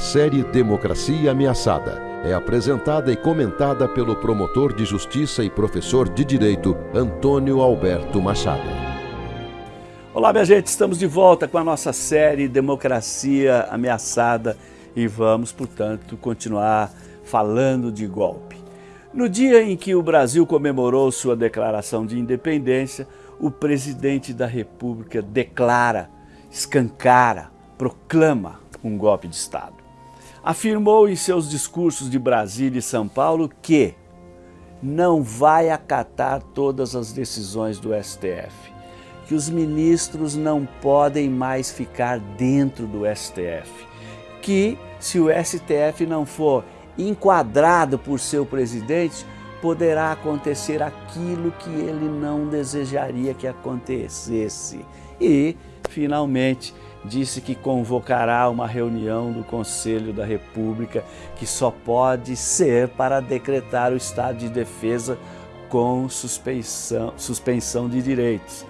série Democracia Ameaçada é apresentada e comentada pelo promotor de justiça e professor de direito Antônio Alberto Machado. Olá, minha gente, estamos de volta com a nossa série Democracia Ameaçada e vamos, portanto, continuar falando de golpe. No dia em que o Brasil comemorou sua declaração de independência, o presidente da República declara, escancara, proclama um golpe de Estado. Afirmou em seus discursos de Brasília e São Paulo que não vai acatar todas as decisões do STF, que os ministros não podem mais ficar dentro do STF, que se o STF não for enquadrado por seu presidente, poderá acontecer aquilo que ele não desejaria que acontecesse. E, finalmente, disse que convocará uma reunião do Conselho da República que só pode ser para decretar o estado de defesa com suspensão, suspensão de direitos.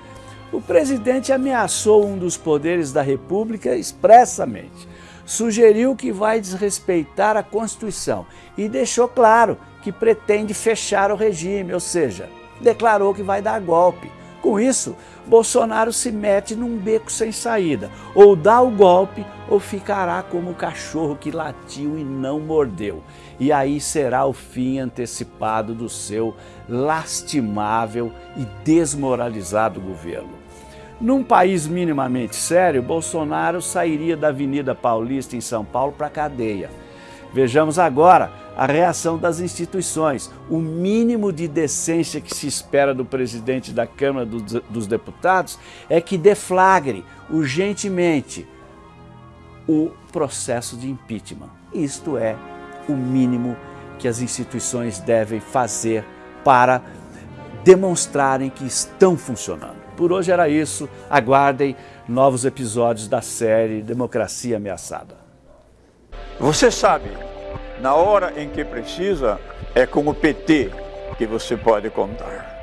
O presidente ameaçou um dos poderes da República expressamente. Sugeriu que vai desrespeitar a Constituição e deixou claro que pretende fechar o regime, ou seja, declarou que vai dar golpe. Com isso, Bolsonaro se mete num beco sem saída. Ou dá o golpe ou ficará como o cachorro que latiu e não mordeu. E aí será o fim antecipado do seu lastimável e desmoralizado governo. Num país minimamente sério, Bolsonaro sairia da Avenida Paulista em São Paulo para a cadeia. Vejamos agora a reação das instituições, o mínimo de decência que se espera do presidente da Câmara dos Deputados é que deflagre urgentemente o processo de impeachment. Isto é o mínimo que as instituições devem fazer para demonstrarem que estão funcionando. Por hoje era isso, aguardem novos episódios da série Democracia Ameaçada. Você sabe na hora em que precisa, é com o PT que você pode contar.